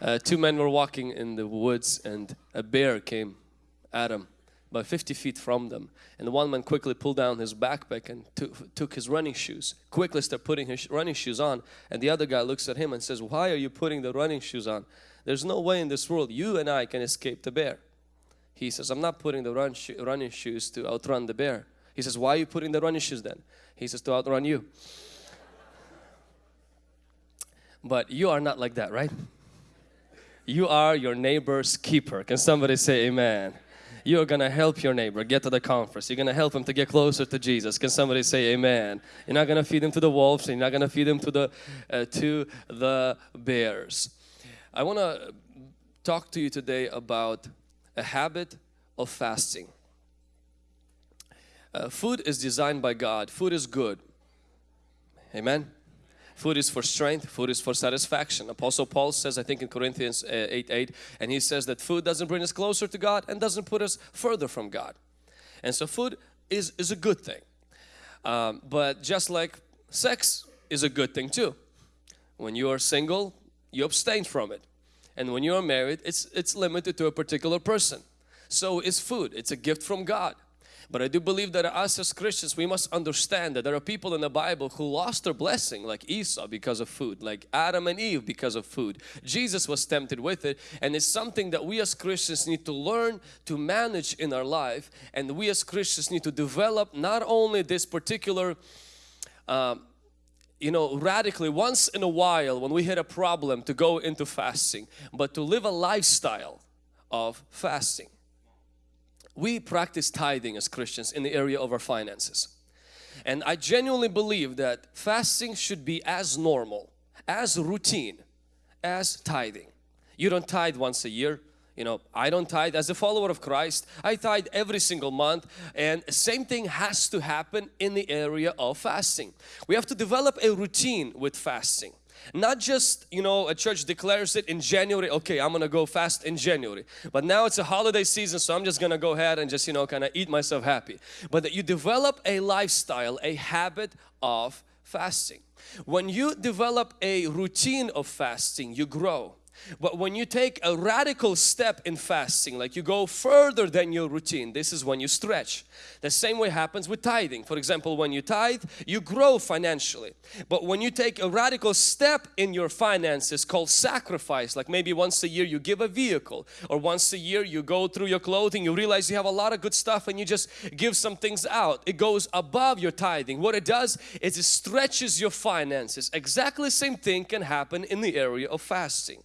Uh, two men were walking in the woods and a bear came at them about 50 feet from them. And the one man quickly pulled down his backpack and took, his running shoes. Quickly started putting his running shoes on. And the other guy looks at him and says why are you putting the running shoes on? There's no way in this world you and I can escape the bear. He says I'm not putting the run running shoes to outrun the bear. He says why are you putting the running shoes then? He says to outrun you. But you are not like that right you are your neighbor's keeper. Can somebody say amen? You're gonna help your neighbor get to the conference. You're gonna help him to get closer to Jesus. Can somebody say amen? You're not gonna feed him to the wolves. You're not gonna feed him to the uh, to the bears. I want to talk to you today about a habit of fasting. Uh, food is designed by God. Food is good. Amen. Food is for strength, food is for satisfaction. Apostle Paul says, I think in Corinthians uh, 8, 8, and he says that food doesn't bring us closer to God and doesn't put us further from God. And so food is, is a good thing. Um, but just like sex is a good thing too. When you are single, you abstain from it. And when you are married, it's, it's limited to a particular person. So is food, it's a gift from God. But I do believe that us as Christians, we must understand that there are people in the Bible who lost their blessing like Esau because of food, like Adam and Eve because of food. Jesus was tempted with it and it's something that we as Christians need to learn to manage in our life and we as Christians need to develop not only this particular um, you know radically once in a while when we hit a problem to go into fasting but to live a lifestyle of fasting we practice tithing as Christians in the area of our finances. And I genuinely believe that fasting should be as normal, as routine, as tithing. You don't tithe once a year. You know, I don't tithe as a follower of Christ. I tithe every single month and the same thing has to happen in the area of fasting. We have to develop a routine with fasting. Not just, you know, a church declares it in January, okay, I'm gonna go fast in January. But now it's a holiday season, so I'm just gonna go ahead and just, you know, kind of eat myself happy. But that you develop a lifestyle, a habit of fasting. When you develop a routine of fasting, you grow. But when you take a radical step in fasting, like you go further than your routine, this is when you stretch. The same way happens with tithing. For example, when you tithe, you grow financially. But when you take a radical step in your finances called sacrifice, like maybe once a year you give a vehicle or once a year you go through your clothing, you realize you have a lot of good stuff and you just give some things out. It goes above your tithing. What it does is it stretches your finances. Exactly the same thing can happen in the area of fasting.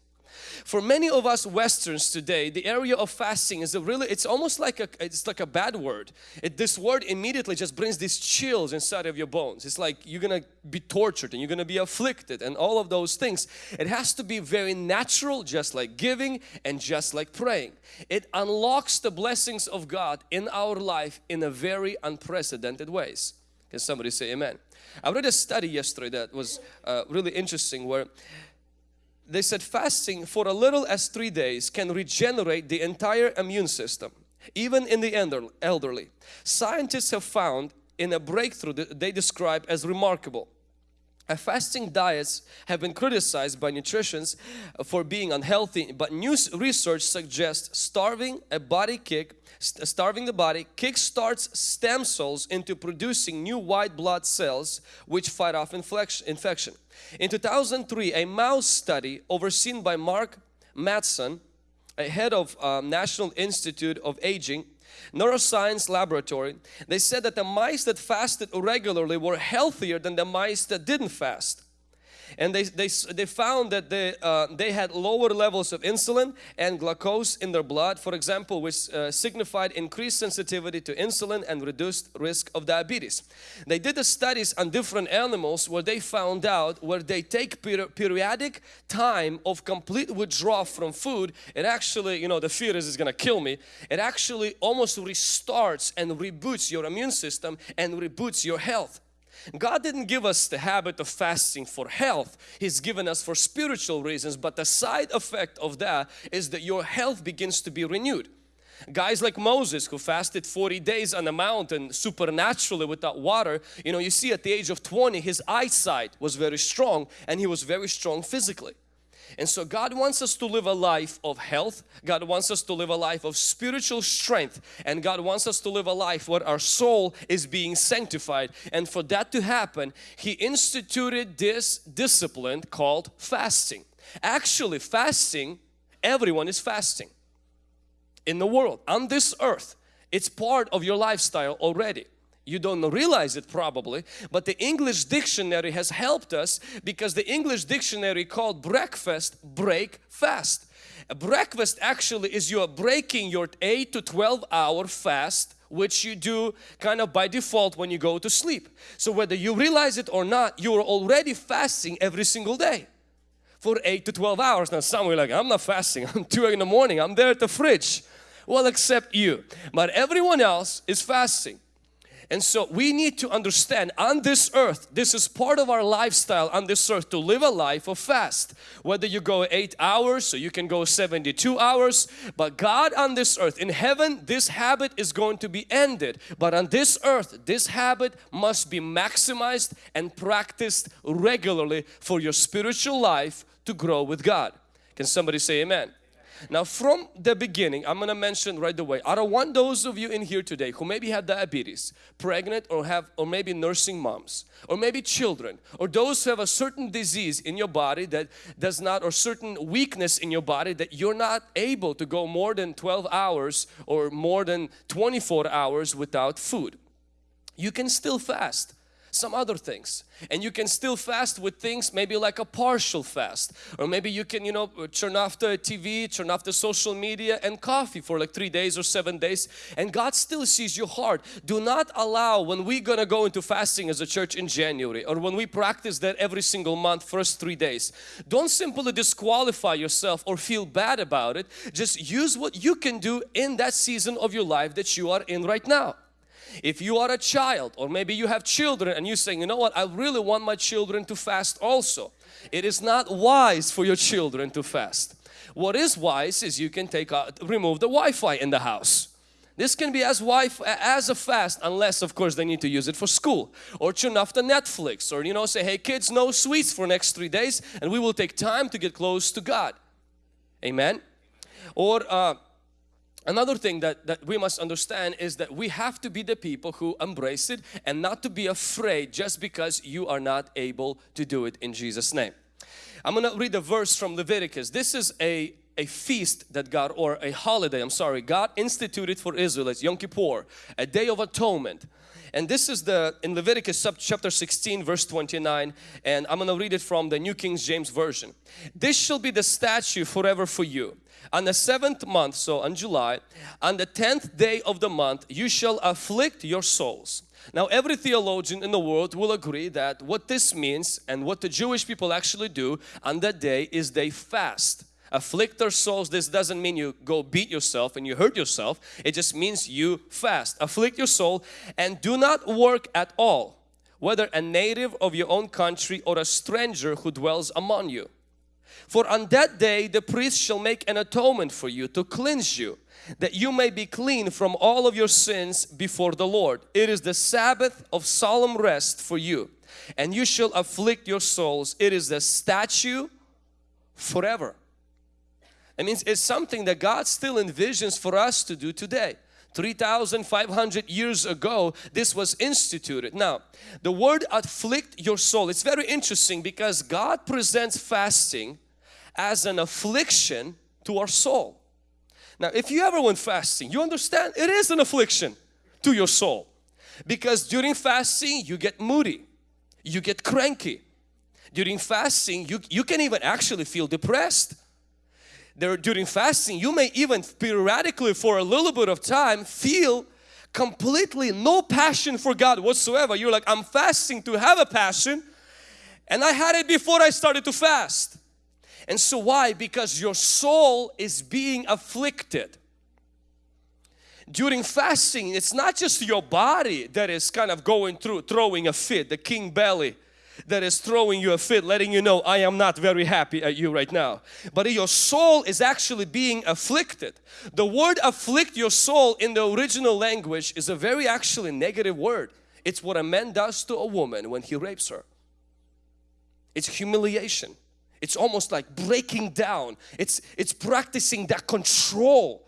For many of us Westerns today, the area of fasting is a really, it's almost like a, it's like a bad word. It, this word immediately just brings these chills inside of your bones. It's like you're gonna be tortured and you're gonna be afflicted and all of those things. It has to be very natural, just like giving and just like praying. It unlocks the blessings of God in our life in a very unprecedented ways. Can somebody say amen? I read a study yesterday that was uh, really interesting where they said fasting for a little as three days can regenerate the entire immune system even in the elderly. Scientists have found in a breakthrough that they describe as remarkable. Fasting diets have been criticized by nutritionists for being unhealthy but new research suggests starving a body kick starving the body kickstarts stem cells into producing new white blood cells which fight off infection. In 2003, a mouse study overseen by Mark Mattson, a head of um, National Institute of Aging, neuroscience laboratory, they said that the mice that fasted regularly were healthier than the mice that didn't fast and they, they, they found that they, uh, they had lower levels of insulin and glucose in their blood for example which uh, signified increased sensitivity to insulin and reduced risk of diabetes. They did the studies on different animals where they found out where they take peri periodic time of complete withdrawal from food it actually you know the fear is, is gonna kill me it actually almost restarts and reboots your immune system and reboots your health God didn't give us the habit of fasting for health. He's given us for spiritual reasons but the side effect of that is that your health begins to be renewed. Guys like Moses who fasted 40 days on a mountain supernaturally without water, you know, you see at the age of 20 his eyesight was very strong and he was very strong physically. And so God wants us to live a life of health. God wants us to live a life of spiritual strength. And God wants us to live a life where our soul is being sanctified. And for that to happen, He instituted this discipline called fasting. Actually, fasting, everyone is fasting in the world, on this earth. It's part of your lifestyle already. You don't realize it probably, but the English dictionary has helped us because the English dictionary called breakfast, break fast. A breakfast actually is you are breaking your 8 to 12 hour fast which you do kind of by default when you go to sleep. So whether you realize it or not, you are already fasting every single day for 8 to 12 hours. Now some are like, I'm not fasting, I'm 2 in the morning, I'm there at the fridge. Well, except you. But everyone else is fasting. And so we need to understand on this earth, this is part of our lifestyle on this earth to live a life of fast. Whether you go 8 hours or you can go 72 hours. But God on this earth, in heaven this habit is going to be ended. But on this earth this habit must be maximized and practiced regularly for your spiritual life to grow with God. Can somebody say amen? Now from the beginning, I'm going to mention right away, I don't want those of you in here today who maybe have diabetes, pregnant or have or maybe nursing moms or maybe children or those who have a certain disease in your body that does not or certain weakness in your body that you're not able to go more than 12 hours or more than 24 hours without food. You can still fast some other things. And you can still fast with things maybe like a partial fast. Or maybe you can you know turn off the TV turn off the social media and coffee for like three days or seven days. And God still sees your heart. Do not allow when we're gonna go into fasting as a church in January or when we practice that every single month first three days. Don't simply disqualify yourself or feel bad about it. Just use what you can do in that season of your life that you are in right now if you are a child or maybe you have children and you're saying, you know what, I really want my children to fast also. It is not wise for your children to fast. What is wise is you can take out, remove the Wi-Fi in the house. This can be as wife as a fast unless of course they need to use it for school or turn off the Netflix or you know say hey kids no sweets for next three days and we will take time to get close to God. Amen. Or uh, Another thing that, that we must understand is that we have to be the people who embrace it and not to be afraid just because you are not able to do it in Jesus name. I'm going to read a verse from Leviticus. This is a, a feast that God or a holiday, I'm sorry, God instituted for Israelites, Yom Kippur, a day of atonement. And this is the in Leviticus chapter 16 verse 29 and I'm going to read it from the New King James Version. This shall be the statute forever for you on the seventh month, so on July, on the tenth day of the month, you shall afflict your souls. Now every theologian in the world will agree that what this means and what the Jewish people actually do on that day is they fast. Afflict their souls, this doesn't mean you go beat yourself and you hurt yourself. It just means you fast. Afflict your soul and do not work at all, whether a native of your own country or a stranger who dwells among you. For on that day the priest shall make an atonement for you to cleanse you that you may be clean from all of your sins before the Lord. It is the Sabbath of solemn rest for you and you shall afflict your souls. It is the statute forever. It means it's something that God still envisions for us to do today. 3,500 years ago this was instituted. Now the word afflict your soul, it's very interesting because God presents fasting as an affliction to our soul. Now if you ever went fasting, you understand it is an affliction to your soul. Because during fasting you get moody, you get cranky. During fasting you, you can even actually feel depressed. There, during fasting you may even periodically for a little bit of time feel completely no passion for God whatsoever. You're like I'm fasting to have a passion and I had it before I started to fast. And so why? Because your soul is being afflicted. During fasting, it's not just your body that is kind of going through, throwing a fit, the king belly that is throwing you a fit, letting you know, I am not very happy at you right now. But your soul is actually being afflicted. The word afflict your soul in the original language is a very actually negative word. It's what a man does to a woman when he rapes her. It's humiliation. It's almost like breaking down. It's, it's practicing that control.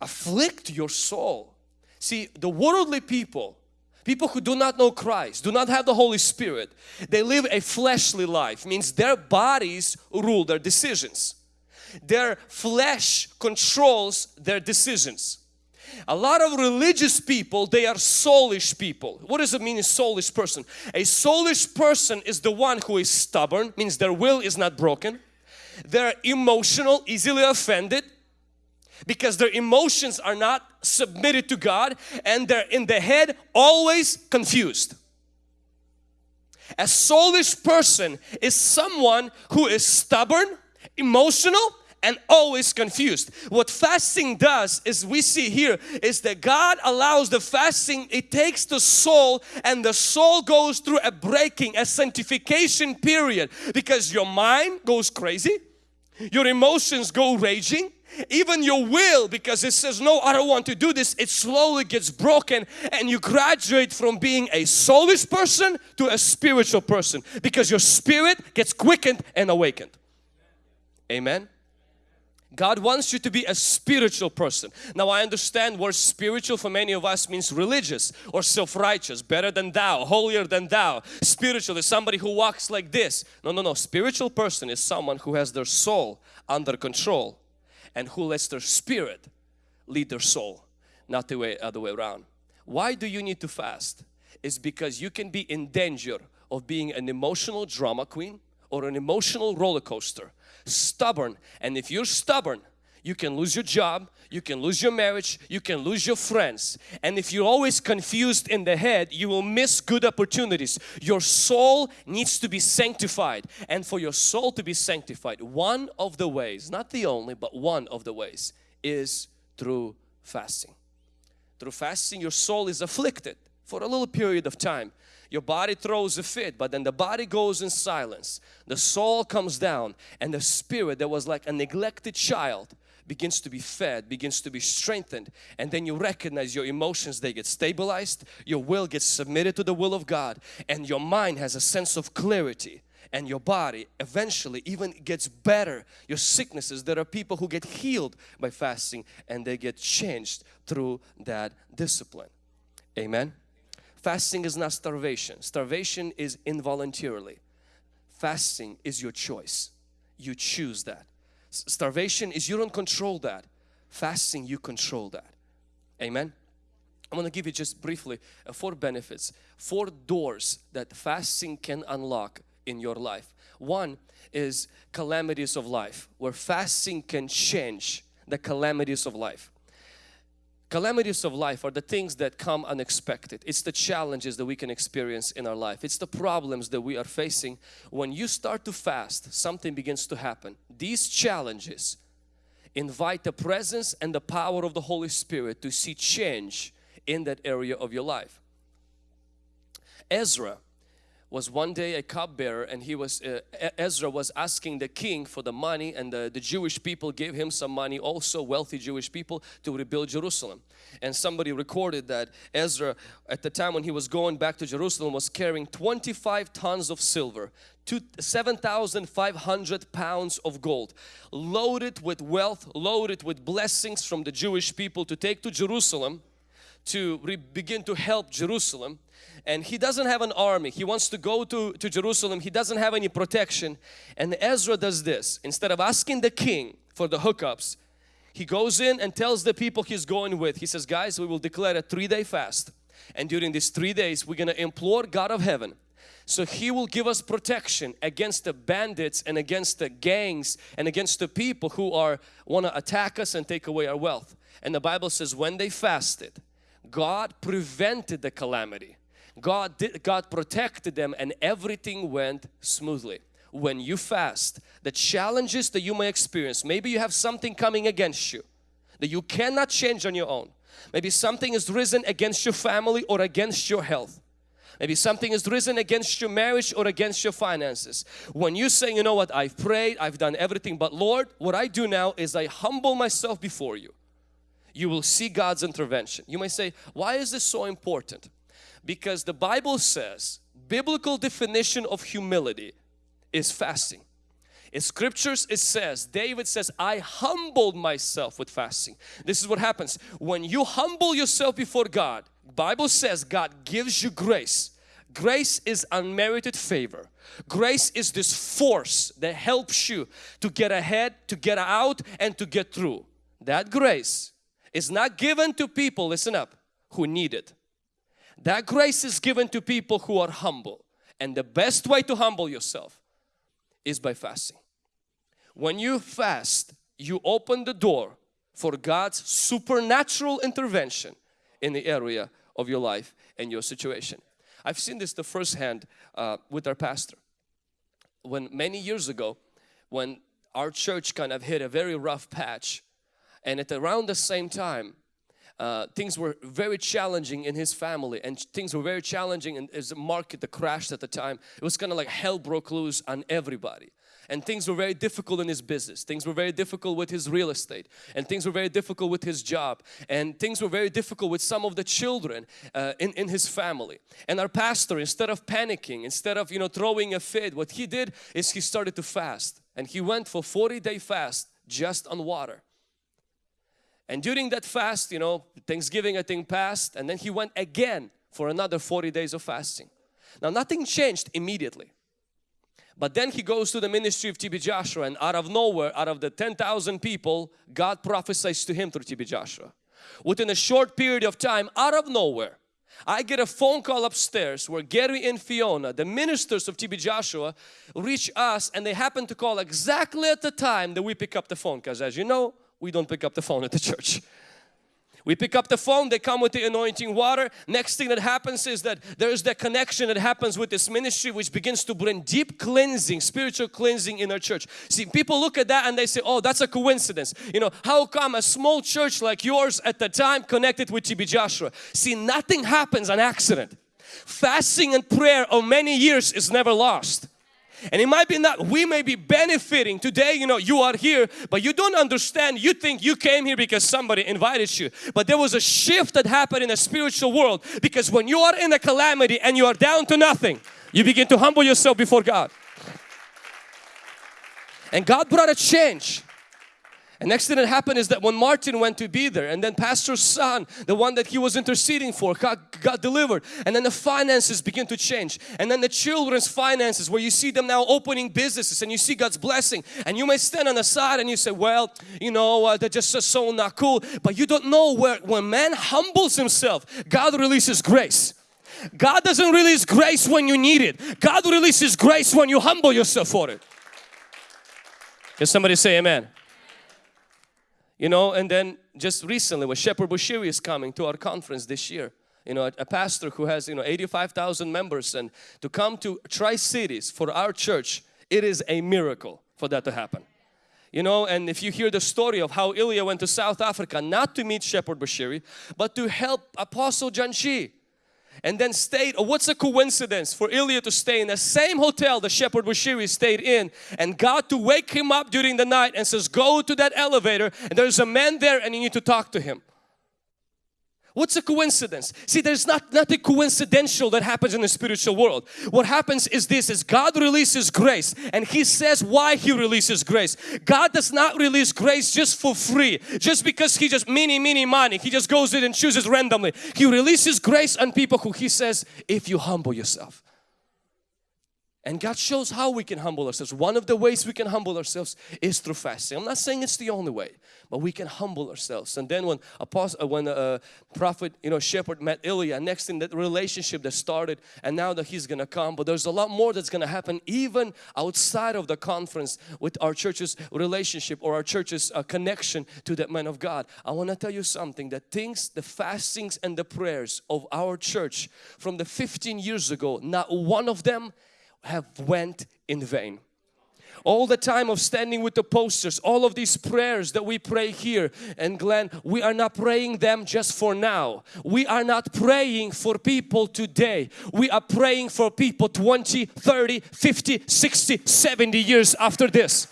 Afflict your soul. See, the worldly people, people who do not know Christ, do not have the Holy Spirit, they live a fleshly life. Means their bodies rule their decisions. Their flesh controls their decisions. A lot of religious people, they are soulish people. What does it mean a soulish person? A soulish person is the one who is stubborn, means their will is not broken. They're emotional, easily offended because their emotions are not submitted to God and they're in the head always confused. A soulish person is someone who is stubborn, emotional and always confused. What fasting does is we see here is that God allows the fasting, it takes the soul and the soul goes through a breaking, a sanctification period because your mind goes crazy, your emotions go raging, even your will because it says no I don't want to do this it slowly gets broken and you graduate from being a soulish person to a spiritual person because your spirit gets quickened and awakened amen God wants you to be a spiritual person. Now I understand word spiritual for many of us means religious or self-righteous, better than thou, holier than thou. Spiritual is somebody who walks like this. No, no, no. Spiritual person is someone who has their soul under control and who lets their spirit lead their soul, not the way other way around. Why do you need to fast? Is because you can be in danger of being an emotional drama queen or an emotional roller coaster stubborn and if you're stubborn you can lose your job, you can lose your marriage, you can lose your friends. And if you're always confused in the head, you will miss good opportunities. Your soul needs to be sanctified. And for your soul to be sanctified, one of the ways, not the only, but one of the ways is through fasting. Through fasting, your soul is afflicted for a little period of time your body throws a fit but then the body goes in silence the soul comes down and the spirit that was like a neglected child begins to be fed begins to be strengthened and then you recognize your emotions they get stabilized your will gets submitted to the will of God and your mind has a sense of clarity and your body eventually even gets better your sicknesses there are people who get healed by fasting and they get changed through that discipline amen Fasting is not starvation. Starvation is involuntarily. Fasting is your choice. You choose that. Starvation is you don't control that. Fasting, you control that. Amen. I'm going to give you just briefly uh, four benefits, four doors that fasting can unlock in your life. One is calamities of life, where fasting can change the calamities of life. Calamities of life are the things that come unexpected. It's the challenges that we can experience in our life. It's the problems that we are facing. When you start to fast, something begins to happen. These challenges invite the presence and the power of the Holy Spirit to see change in that area of your life. Ezra was one day a cupbearer and he was uh, Ezra was asking the king for the money and the, the Jewish people gave him some money also wealthy Jewish people to rebuild Jerusalem. And somebody recorded that Ezra at the time when he was going back to Jerusalem was carrying 25 tons of silver 7,500 pounds of gold loaded with wealth loaded with blessings from the Jewish people to take to Jerusalem to begin to help Jerusalem and he doesn't have an army. He wants to go to, to Jerusalem. He doesn't have any protection. And Ezra does this. Instead of asking the king for the hookups he goes in and tells the people he's going with. He says guys we will declare a three-day fast. And during these three days we're gonna implore God of heaven. So he will give us protection against the bandits and against the gangs and against the people who are want to attack us and take away our wealth. And the Bible says when they fasted God prevented the calamity God, did, God protected them and everything went smoothly. When you fast, the challenges that you may experience, maybe you have something coming against you that you cannot change on your own. Maybe something is risen against your family or against your health. Maybe something is risen against your marriage or against your finances. When you say, you know what, I've prayed, I've done everything, but Lord, what I do now is I humble myself before you. You will see God's intervention. You may say, why is this so important? Because the Bible says biblical definition of humility is fasting. In scriptures it says, David says, I humbled myself with fasting. This is what happens. When you humble yourself before God, Bible says God gives you grace. Grace is unmerited favor. Grace is this force that helps you to get ahead, to get out and to get through. That grace is not given to people, listen up, who need it. That grace is given to people who are humble. And the best way to humble yourself is by fasting. When you fast, you open the door for God's supernatural intervention in the area of your life and your situation. I've seen this the first hand uh, with our pastor. When many years ago, when our church kind of hit a very rough patch and at around the same time uh, things were very challenging in his family and things were very challenging in his market that crashed at the time. It was kind of like hell broke loose on everybody. And things were very difficult in his business. Things were very difficult with his real estate and things were very difficult with his job and things were very difficult with some of the children uh, in, in his family. And our pastor instead of panicking instead of you know throwing a fit what he did is he started to fast. And he went for 40 day fast just on water and during that fast you know Thanksgiving I think passed and then he went again for another 40 days of fasting. Now nothing changed immediately. But then he goes to the ministry of TB Joshua and out of nowhere, out of the 10,000 people, God prophesies to him through TB Joshua. Within a short period of time, out of nowhere, I get a phone call upstairs where Gary and Fiona, the ministers of TB Joshua, reach us and they happen to call exactly at the time that we pick up the phone. Because as you know, we don't pick up the phone at the church. We pick up the phone, they come with the anointing water. Next thing that happens is that there's that connection that happens with this ministry which begins to bring deep cleansing, spiritual cleansing in our church. See, people look at that and they say, oh, that's a coincidence. You know, how come a small church like yours at the time connected with TB Joshua? See, nothing happens on accident. Fasting and prayer of many years is never lost. And it might be not, we may be benefiting today, you know, you are here, but you don't understand. You think you came here because somebody invited you. But there was a shift that happened in the spiritual world because when you are in a calamity and you are down to nothing, you begin to humble yourself before God. And God brought a change. And next thing that happened is that when Martin went to be there and then pastor's son, the one that he was interceding for, got, got delivered. And then the finances begin to change. And then the children's finances where you see them now opening businesses and you see God's blessing. And you may stand on the side and you say, well, you know, uh, they're just so not cool. But you don't know where when man humbles himself, God releases grace. God doesn't release grace when you need it. God releases grace when you humble yourself for it. Can somebody say amen? You know, and then just recently when Shepherd Bushiri is coming to our conference this year, you know, a, pastor who has, you know, 85,000 members and to come to Tri-Cities for our church, it is a miracle for that to happen. You know, and if you hear the story of how Ilya went to South Africa, not to meet Shepherd Bushiri, but to help Apostle Janshi and then stayed, oh, what's a coincidence for Ilya to stay in the same hotel the shepherd Bushiri stayed in and God to wake him up during the night and says go to that elevator and there's a man there and you need to talk to him. What's a coincidence? See, there's not nothing coincidental that happens in the spiritual world. What happens is this, is God releases grace and He says why He releases grace. God does not release grace just for free, just because He just mini, mini money. He just goes in and chooses randomly. He releases grace on people who He says, if you humble yourself. And God shows how we can humble ourselves. One of the ways we can humble ourselves is through fasting. I'm not saying it's the only way, but we can humble ourselves. And then when apostle, uh, when uh, prophet, you know, shepherd met Ilya, next in that relationship that started, and now that he's gonna come, but there's a lot more that's gonna happen even outside of the conference with our church's relationship or our church's uh, connection to that man of God. I want to tell you something that things, the fastings and the prayers of our church from the 15 years ago, not one of them have went in vain. All the time of standing with the posters all of these prayers that we pray here and Glenn we are not praying them just for now. We are not praying for people today. We are praying for people 20 30 50 60 70 years after this.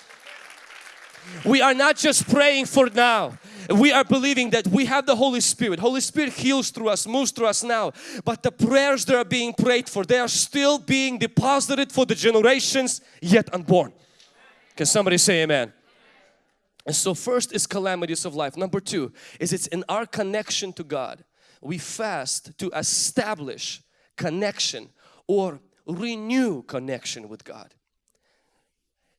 We are not just praying for now we are believing that we have the Holy Spirit. Holy Spirit heals through us, moves through us now. But the prayers that are being prayed for, they are still being deposited for the generations yet unborn. Can somebody say amen? And so first is calamities of life. Number two is it's in our connection to God. We fast to establish connection or renew connection with God.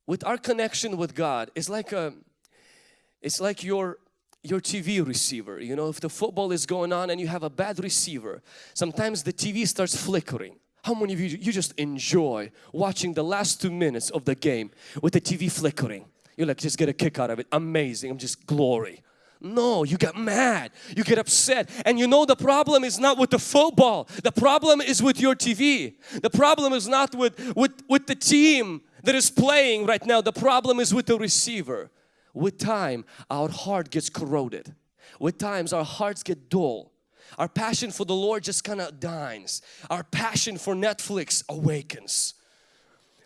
With our connection with God, it's like a, it's like your your TV receiver. You know, if the football is going on and you have a bad receiver, sometimes the TV starts flickering. How many of you, you just enjoy watching the last two minutes of the game with the TV flickering? You're like just get a kick out of it. Amazing. I'm just glory. No, you get mad, you get upset and you know the problem is not with the football. The problem is with your TV. The problem is not with, with, with the team that is playing right now. The problem is with the receiver. With time, our heart gets corroded. With times, our hearts get dull. Our passion for the Lord just kind of dines. Our passion for Netflix awakens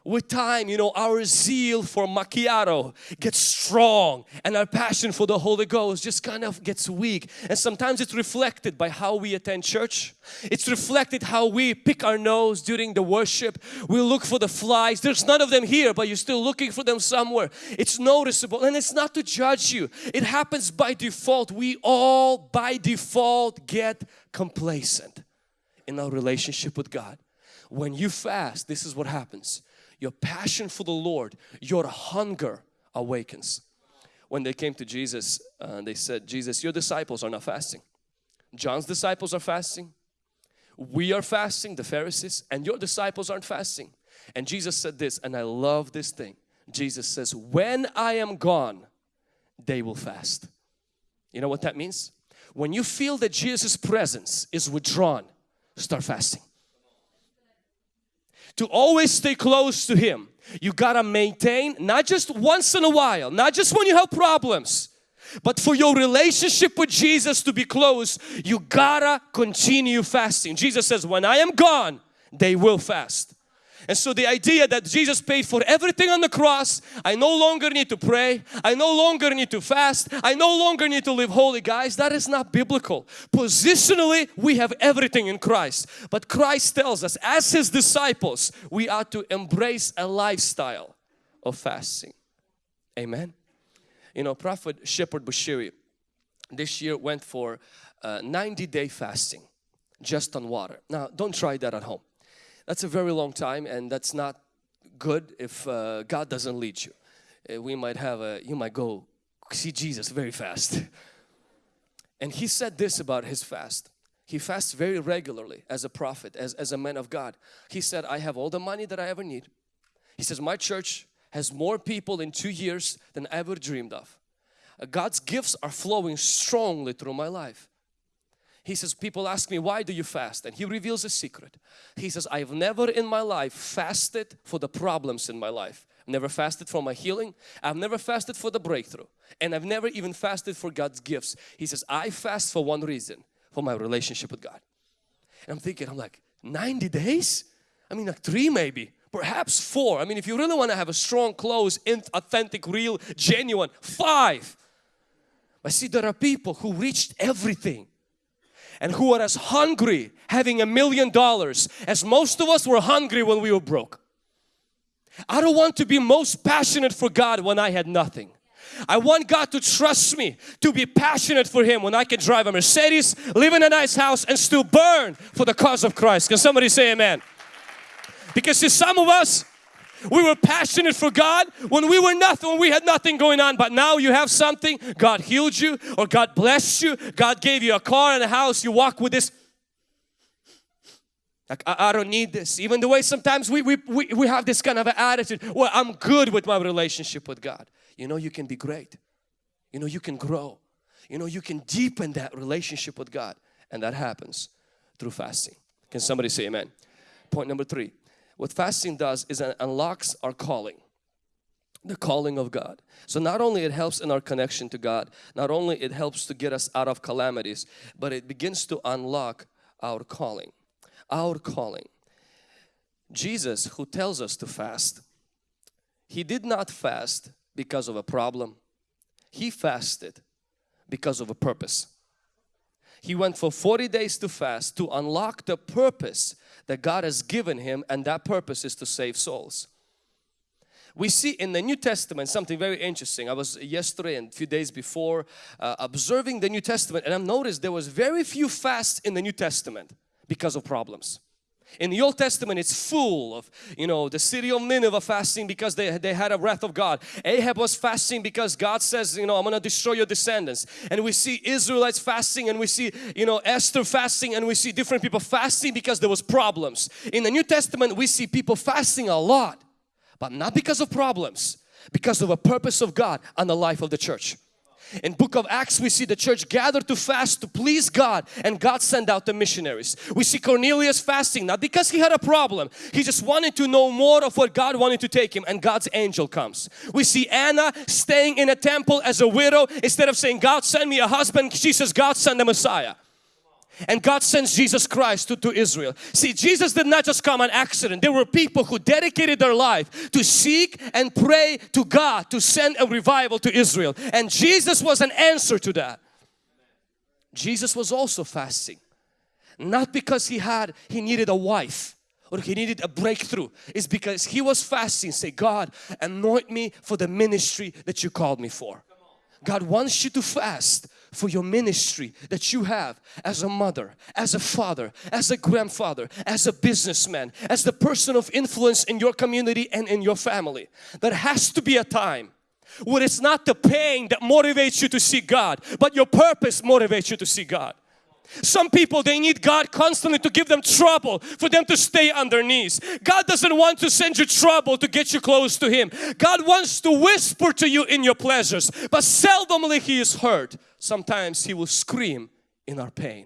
with time, you know, our zeal for macchiato gets strong and our passion for the Holy Ghost just kind of gets weak. And sometimes it's reflected by how we attend church. It's reflected how we pick our nose during the worship. We look for the flies. There's none of them here, but you're still looking for them somewhere. It's noticeable and it's not to judge you. It happens by default. We all by default get complacent in our relationship with God. When you fast, this is what happens your passion for the Lord, your hunger awakens. When they came to Jesus, uh, they said, Jesus, your disciples are not fasting. John's disciples are fasting. We are fasting, the Pharisees, and your disciples aren't fasting. And Jesus said this, and I love this thing. Jesus says, when I am gone, they will fast. You know what that means? When you feel that Jesus' presence is withdrawn, start fasting to always stay close to Him, you gotta maintain not just once in a while, not just when you have problems, but for your relationship with Jesus to be close, you gotta continue fasting. Jesus says, when I am gone, they will fast. And so the idea that Jesus paid for everything on the cross, I no longer need to pray, I no longer need to fast, I no longer need to live holy guys, that is not biblical. Positionally, we have everything in Christ. But Christ tells us as His disciples, we are to embrace a lifestyle of fasting. Amen. You know, Prophet Shepherd Bushiri this year went for uh, 90 day fasting just on water. Now, don't try that at home. That's a very long time and that's not good if uh, God doesn't lead you. Uh, we might have a, you might go see Jesus very fast. and he said this about his fast. He fasts very regularly as a prophet, as, as a man of God. He said, I have all the money that I ever need. He says, my church has more people in two years than I ever dreamed of. Uh, God's gifts are flowing strongly through my life. He says, people ask me, why do you fast? And he reveals a secret. He says, I've never in my life fasted for the problems in my life. Never fasted for my healing. I've never fasted for the breakthrough. And I've never even fasted for God's gifts. He says, I fast for one reason, for my relationship with God. And I'm thinking, I'm like, 90 days? I mean like three maybe, perhaps four. I mean if you really want to have a strong, close, authentic, real, genuine, five. But see there are people who reached everything and who are as hungry having a million dollars as most of us were hungry when we were broke. I don't want to be most passionate for God when I had nothing. I want God to trust me to be passionate for Him when I can drive a Mercedes, live in a nice house and still burn for the cause of Christ. Can somebody say amen? Because see some of us we were passionate for God when we were nothing, when we had nothing going on. But now you have something, God healed you or God blessed you, God gave you a car and a house, you walk with this. Like, I, I don't need this. Even the way sometimes we, we, we, we have this kind of attitude, well, I'm good with my relationship with God. You know, you can be great. You know, you can grow. You know, you can deepen that relationship with God. And that happens through fasting. Can somebody say amen? Point number three what fasting does is it unlocks our calling the calling of God. So not only it helps in our connection to God, not only it helps to get us out of calamities, but it begins to unlock our calling. Our calling. Jesus who tells us to fast, He did not fast because of a problem. He fasted because of a purpose. He went for 40 days to fast to unlock the purpose that God has given him and that purpose is to save souls. we see in the New Testament something very interesting. I was yesterday and a few days before uh, observing the New Testament and I've noticed there was very few fasts in the New Testament because of problems. In the Old Testament it's full of you know the city of Nineveh fasting because they, they had a wrath of God. Ahab was fasting because God says you know I'm gonna destroy your descendants. And we see Israelites fasting and we see you know Esther fasting and we see different people fasting because there was problems. In the New Testament we see people fasting a lot but not because of problems because of a purpose of God on the life of the church. In book of Acts we see the church gathered to fast to please God and God sent out the missionaries. We see Cornelius fasting not because he had a problem. He just wanted to know more of what God wanted to take him and God's angel comes. We see Anna staying in a temple as a widow instead of saying God send me a husband she says God send the Messiah and God sends Jesus Christ to, to Israel. See, Jesus did not just come on accident. There were people who dedicated their life to seek and pray to God to send a revival to Israel. And Jesus was an answer to that. Jesus was also fasting. Not because he had, he needed a wife or he needed a breakthrough. It's because he was fasting. Say, God, anoint me for the ministry that you called me for. God wants you to fast for your ministry that you have as a mother, as a father, as a grandfather, as a businessman, as the person of influence in your community and in your family. There has to be a time where it's not the pain that motivates you to see God, but your purpose motivates you to see God. Some people they need God constantly to give them trouble for them to stay on their knees. God doesn't want to send you trouble to get you close to Him. God wants to whisper to you in your pleasures but seldomly He is heard. Sometimes He will scream in our pain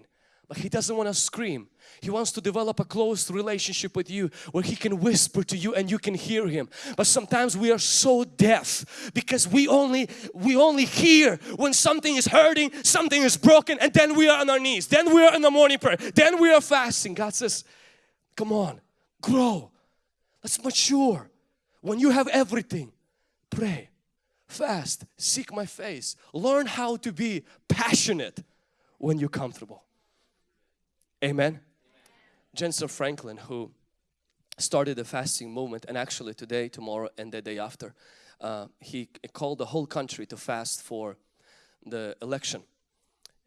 but He doesn't want to scream. He wants to develop a close relationship with you where He can whisper to you and you can hear Him. But sometimes we are so deaf because we only we only hear when something is hurting, something is broken and then we are on our knees. Then we are in the morning prayer. Then we are fasting. God says, come on, grow. Let's mature. When you have everything, pray, fast, seek my face. Learn how to be passionate when you're comfortable. Amen. Jentezen Franklin who started the fasting movement and actually today, tomorrow and the day after uh, he called the whole country to fast for the election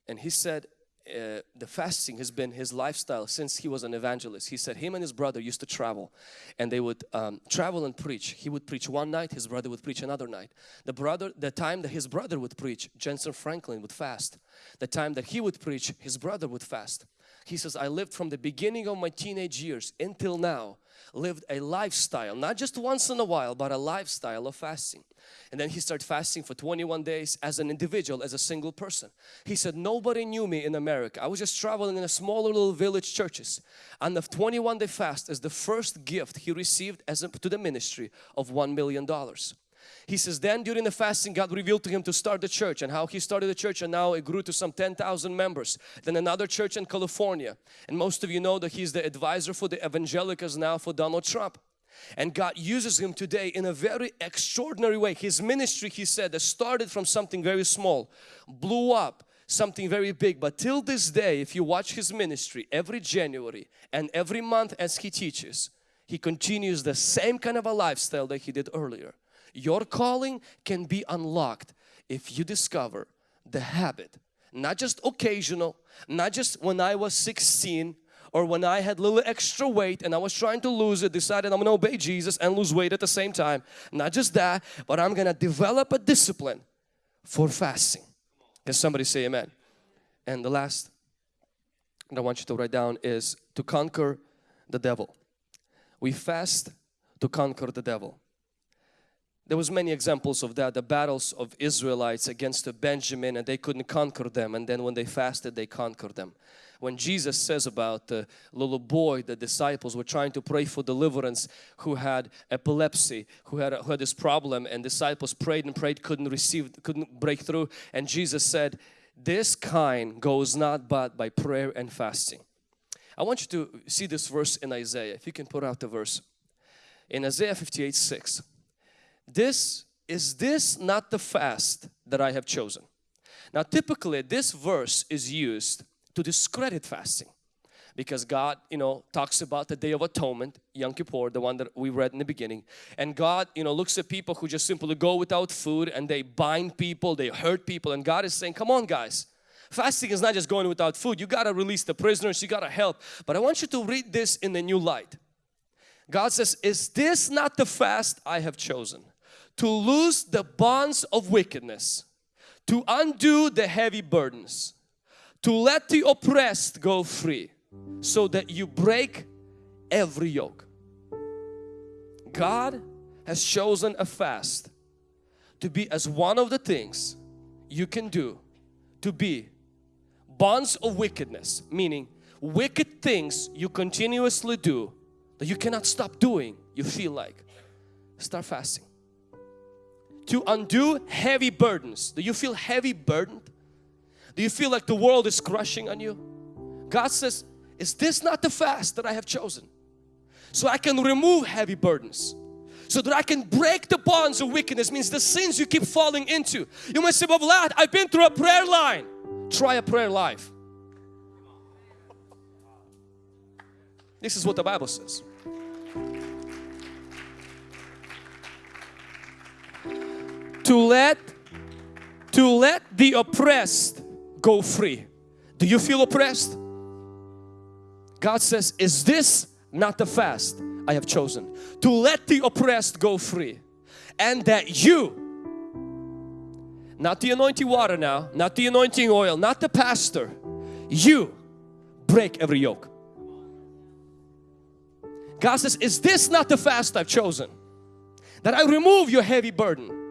and he said uh, the fasting has been his lifestyle since he was an evangelist. He said him and his brother used to travel and they would um, travel and preach. He would preach one night, his brother would preach another night. The brother, the time that his brother would preach, Jentezen Franklin would fast. The time that he would preach, his brother would fast. He says, I lived from the beginning of my teenage years until now, lived a lifestyle, not just once in a while, but a lifestyle of fasting. And then he started fasting for 21 days as an individual, as a single person. He said, nobody knew me in America. I was just traveling in a smaller little village churches. And the 21 day fast is the first gift he received as a, to the ministry of $1 million. He says then during the fasting God revealed to him to start the church and how he started the church and now it grew to some 10,000 members. Then another church in California and most of you know that he's the advisor for the evangelicals now for Donald Trump. And God uses him today in a very extraordinary way. His ministry he said that started from something very small, blew up something very big but till this day if you watch his ministry every January and every month as he teaches he continues the same kind of a lifestyle that he did earlier your calling can be unlocked if you discover the habit, not just occasional, not just when I was 16 or when I had little extra weight and I was trying to lose it, decided I'm to obey Jesus and lose weight at the same time. Not just that, but I'm to develop a discipline for fasting. Can somebody say amen? And the last that I want you to write down is to conquer the devil. We fast to conquer the devil. There was many examples of that, the battles of Israelites against Benjamin and they couldn't conquer them and then when they fasted they conquered them. When Jesus says about the little boy, the disciples were trying to pray for deliverance who had epilepsy, who had, who had this problem and disciples prayed and prayed, couldn't receive, couldn't break through and Jesus said, this kind goes not but by prayer and fasting. I want you to see this verse in Isaiah, if you can put out the verse. In Isaiah 58, 6 this is this not the fast that I have chosen now typically this verse is used to discredit fasting because God, you know, talks about the Day of Atonement, Yom Kippur, the one that we read in the beginning. And God, you know, looks at people who just simply go without food and they bind people, they hurt people. And God is saying, come on guys, fasting is not just going without food. You got to release the prisoners, you got to help. But I want you to read this in the new light. God says, is this not the fast I have chosen? To loose the bonds of wickedness, to undo the heavy burdens, to let the oppressed go free so that you break every yoke. God has chosen a fast to be as one of the things you can do to be bonds of wickedness meaning wicked things you continuously do that you cannot stop doing you feel like start fasting to undo heavy burdens. Do you feel heavy burdened? Do you feel like the world is crushing on you? God says is this not the fast that I have chosen? So I can remove heavy burdens. So that I can break the bonds of wickedness means the sins you keep falling into. You might say but Vlad I've been through a prayer line. Try a prayer life. This is what the Bible says to let to let the oppressed go free. Do you feel oppressed? God says is this not the fast I have chosen? To let the oppressed go free and that you not the anointing water now not the anointing oil not the pastor you break every yoke. God says is this not the fast I've chosen? That I remove your heavy burden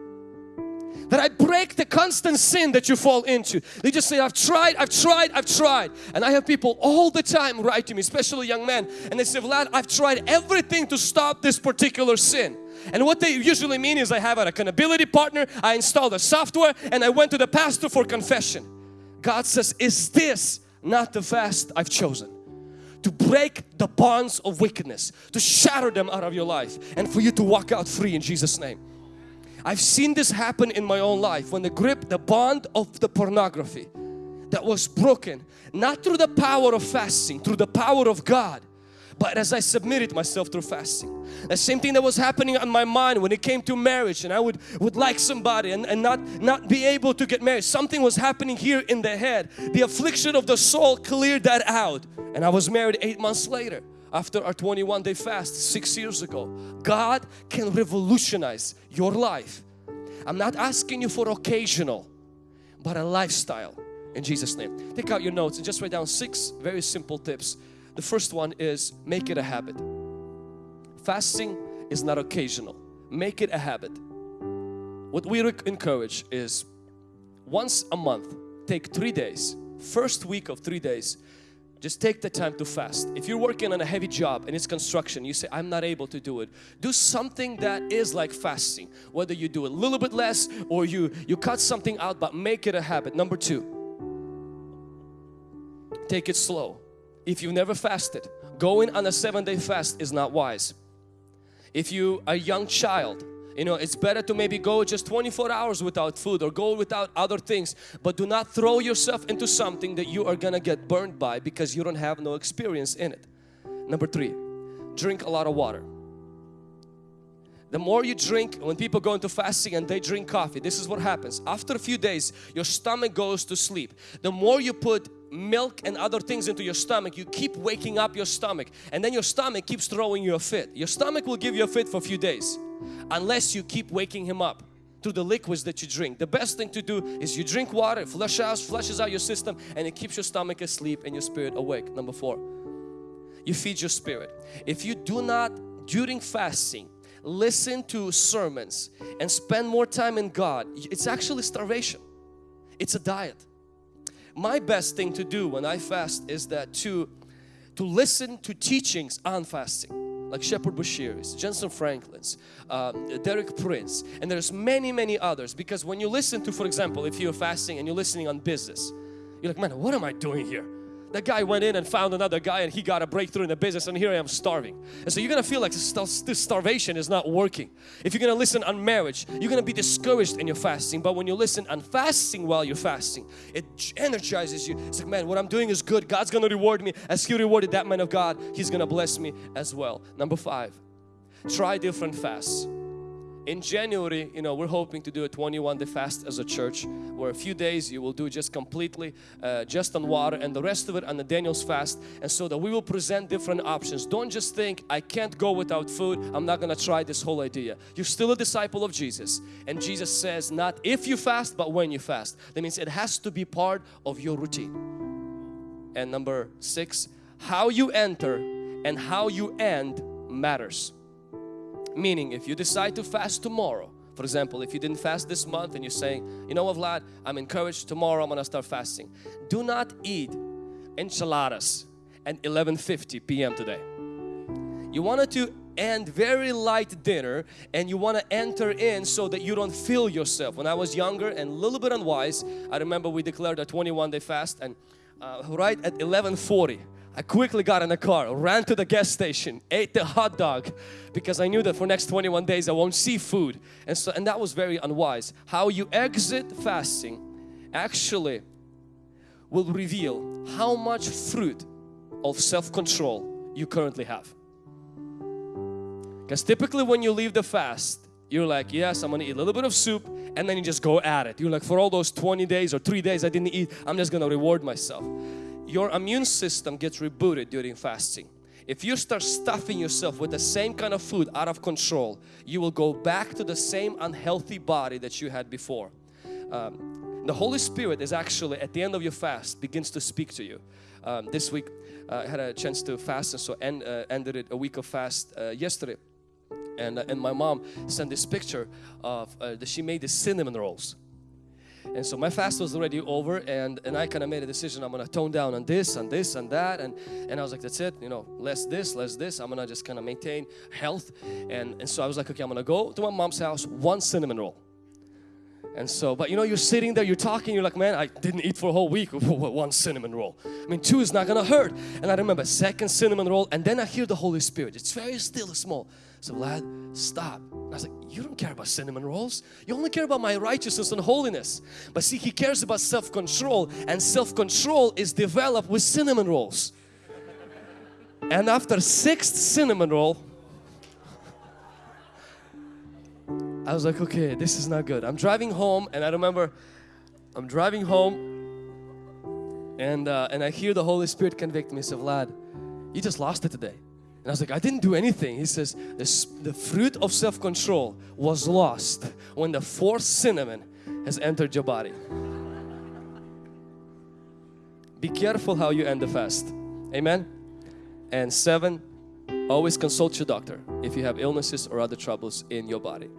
that I break the constant sin that you fall into. They just say, I've tried, I've tried, I've tried. And I have people all the time write to me, especially young men, and they say, Vlad, I've tried everything to stop this particular sin. And what they usually mean is I have an accountability partner, I installed a software, and I went to the pastor for confession. God says, is this not the fast I've chosen? To break the bonds of wickedness, to shatter them out of your life, and for you to walk out free in Jesus' name. I've seen this happen in my own life when the grip, the bond of the pornography that was broken, not through the power of fasting, through the power of God, but as I submitted myself through fasting. The same thing that was happening on my mind when it came to marriage and I would, would like somebody and, and not, not be able to get married. Something was happening here in the head. The affliction of the soul cleared that out and I was married eight months later after our 21 day fast six years ago. God can revolutionize your life. I'm not asking you for occasional, but a lifestyle in Jesus name. Take out your notes and just write down six very simple tips. The first one is make it a habit. Fasting is not occasional. Make it a habit. What we encourage is once a month, take three days, first week of three days, just take the time to fast. If you're working on a heavy job and it's construction, you say, I'm not able to do it. Do something that is like fasting. Whether you do a little bit less or you, you cut something out, but make it a habit. Number two, take it slow. If you've never fasted, going on a seven day fast is not wise. If you a young child, you know, it's better to maybe go just 24 hours without food or go without other things. But do not throw yourself into something that you are gonna get burned by because you don't have no experience in it. Number three, drink a lot of water. The more you drink, when people go into fasting and they drink coffee, this is what happens. After a few days, your stomach goes to sleep. The more you put milk and other things into your stomach, you keep waking up your stomach and then your stomach keeps throwing you a fit. Your stomach will give you a fit for a few days unless you keep waking him up through the liquids that you drink. The best thing to do is you drink water, flush out, flushes out your system and it keeps your stomach asleep and your spirit awake. Number four, you feed your spirit. If you do not during fasting listen to sermons and spend more time in God, it's actually starvation. It's a diet. My best thing to do when I fast is that to to listen to teachings on fasting like Shepherd Bushiri's, Jentezen Franklin's, um, Derek Prince, and there's many, many others. Because when you listen to, for example, if you're fasting and you're listening on business, you're like, man, what am I doing here? That guy went in and found another guy and he got a breakthrough in the business and here I am starving. And so you're gonna feel like this starvation is not working. If you're gonna listen on marriage, you're gonna be discouraged in your fasting. But when you listen on fasting while you're fasting, it energizes you. It's like, man, what I'm doing is good. God's gonna reward me as He rewarded that man of God. He's gonna bless me as well. Number five, try different fasts in January, you know, we're hoping to do a 21 day fast as a church where a few days you will do just completely uh, just on water and the rest of it on the Daniel's fast and so that we will present different options. Don't just think I can't go without food, I'm not gonna try this whole idea. You're still a disciple of Jesus and Jesus says not if you fast but when you fast. That means it has to be part of your routine. And number six, how you enter and how you end matters. Meaning if you decide to fast tomorrow, for example, if you didn't fast this month and you're saying, you know what Vlad, I'm encouraged tomorrow I'm gonna start fasting. Do not eat enchiladas at 11.50 p.m. today. You wanted to end very light dinner and you want to enter in so that you don't feel yourself. When I was younger and a little bit unwise, I remember we declared a 21 day fast and uh, right at 11.40 I quickly got in the car, ran to the gas station, ate the hot dog because I knew that for next 21 days I won't see food. And so and that was very unwise. How you exit fasting actually will reveal how much fruit of self-control you currently have. Because typically when you leave the fast, you're like, yes, I'm gonna eat a little bit of soup and then you just go at it. You're like, for all those 20 days or three days I didn't eat, I'm just gonna reward myself your immune system gets rebooted during fasting. If you start stuffing yourself with the same kind of food out of control, you will go back to the same unhealthy body that you had before. Um, the Holy Spirit is actually at the end of your fast begins to speak to you. Um, this week uh, I had a chance to fast and so end, uh, ended it a week of fast uh, yesterday. And, uh, and my mom sent this picture of uh, that she made the cinnamon rolls and so my fast was already over and, and I kind of made a decision I'm gonna tone down on this and this and that and, and I was like that's it you know less this less this I'm gonna just kind of maintain health. And, and so I was like okay I'm gonna go to my mom's house one cinnamon roll and so, but you know, you're sitting there, you're talking, you're like, man, I didn't eat for a whole week one cinnamon roll. I mean, two is not gonna hurt. And I remember second cinnamon roll, and then I hear the Holy Spirit. It's very still small. So, lad, stop. And I was like, you don't care about cinnamon rolls. You only care about my righteousness and holiness. But see, He cares about self-control, and self-control is developed with cinnamon rolls. and after sixth cinnamon roll, I was like, okay, this is not good. I'm driving home and I remember I'm driving home and uh, and I hear the Holy Spirit convict me. He said, Vlad, you just lost it today. And I was like, I didn't do anything. He says, the, the fruit of self-control was lost when the fourth cinnamon has entered your body. Be careful how you end the fast. Amen. And seven, always consult your doctor if you have illnesses or other troubles in your body.